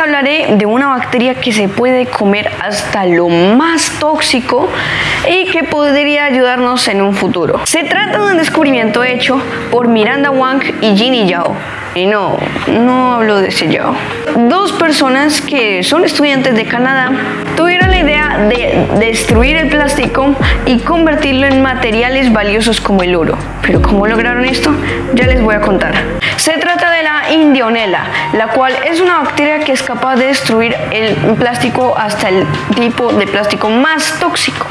hablaré de una bacteria que se puede comer hasta lo más tóxico y que podría ayudarnos en un futuro. Se trata de un descubrimiento hecho por Miranda Wang y Ginny Yao. Y no, no hablo de ese Yao. Dos personas que son estudiantes de Canadá tuvieron la idea de destruir el plástico y convertirlo en materiales valiosos como el oro. Pero ¿cómo lograron esto? Ya les voy a contar. Se trata de la indionela, la cual es una bacteria que es capaz de destruir el plástico hasta el tipo de plástico más tóxico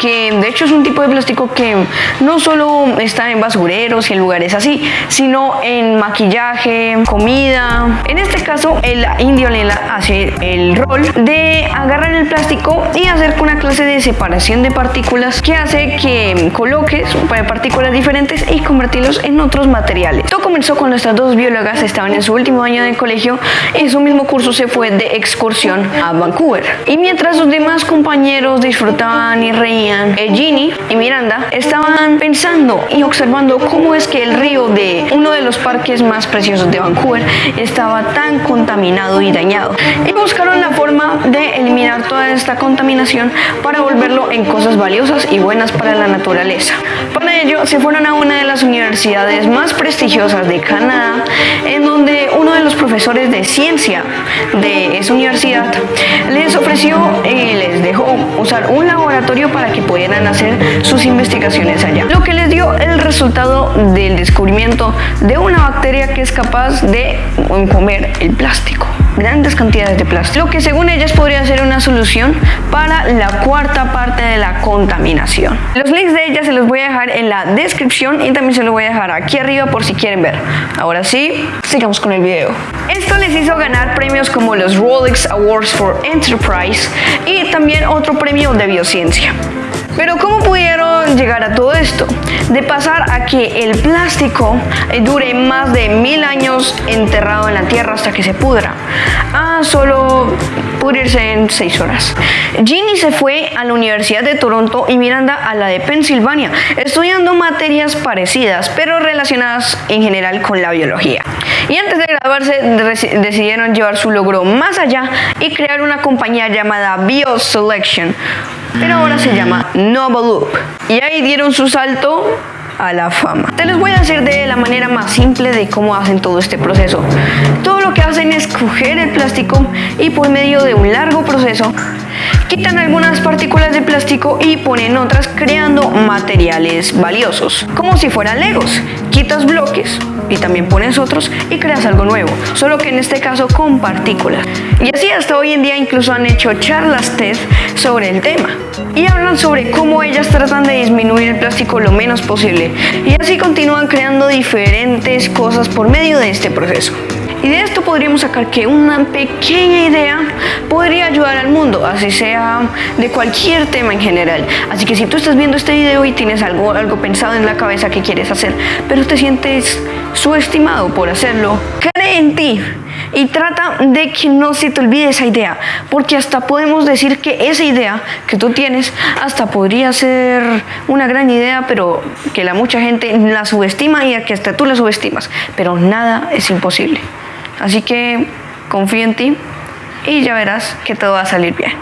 que de hecho es un tipo de plástico que no solo está en basureros y en lugares así, sino en maquillaje, comida. En este caso, el indio hace el rol de agarrar el plástico y hacer una clase de separación de partículas que hace que coloques partículas diferentes y convertirlos en otros materiales. Todo comenzó cuando estas dos biólogas estaban en su último año de colegio y en su mismo curso se fue de excursión a Vancouver. Y mientras sus demás compañeros disfrutaban y reían eh, Ginny y Miranda estaban pensando y observando cómo es que el río de uno de los parques más preciosos de Vancouver estaba tan contaminado y dañado. Y buscaron la forma de eliminar toda esta contaminación para volverlo en cosas valiosas y buenas para la naturaleza. Para ello se fueron a una de las universidades más prestigiosas de Canadá, en donde uno de los profesores de ciencia de esa universidad les ofreció y les dejó usar un laboratorio para que que pudieran hacer sus investigaciones allá. Lo que les dio el resultado del descubrimiento de una bacteria que es capaz de comer el plástico grandes cantidades de plástico, lo que según ellas podría ser una solución para la cuarta parte de la contaminación. Los links de ellas se los voy a dejar en la descripción y también se los voy a dejar aquí arriba por si quieren ver. Ahora sí, sigamos con el video. Esto les hizo ganar premios como los Rolex Awards for Enterprise y también otro premio de biociencia. Pero ¿cómo pudieron llegar a todo esto? De pasar a que el plástico eh, dure más de mil años enterrado en la tierra hasta que se pudra, a solo pudrirse en seis horas. Ginny se fue a la Universidad de Toronto y Miranda a la de Pensilvania, estudiando materias parecidas, pero relacionadas en general con la biología. Y antes de graduarse decidieron llevar su logro más allá y crear una compañía llamada BioSelection, pero ahora se llama Loop. Y ahí dieron su salto a la fama. Te les voy a decir de la manera más simple de cómo hacen todo este proceso. Todo lo que hacen es coger el plástico y por medio de un largo proceso quitan algunas partículas de plástico y ponen otras creando materiales valiosos, como si fueran legos. Quitas bloques y también pones otros y creas algo nuevo, solo que en este caso con partículas. Y así hasta hoy en día incluso han hecho charlas TED sobre el tema y hablan sobre cómo ellas tratan de disminuir el plástico lo menos posible y así continúan creando diferentes cosas por medio de este proceso. Y de esto podríamos sacar que una pequeña idea podría ayudar al mundo, así sea de cualquier tema en general. Así que si tú estás viendo este video y tienes algo, algo pensado en la cabeza que quieres hacer, pero te sientes subestimado por hacerlo, cree en ti y trata de que no se te olvide esa idea, porque hasta podemos decir que esa idea que tú tienes hasta podría ser una gran idea, pero que la mucha gente la subestima y que hasta tú la subestimas, pero nada es imposible. Así que confío en ti y ya verás que todo va a salir bien.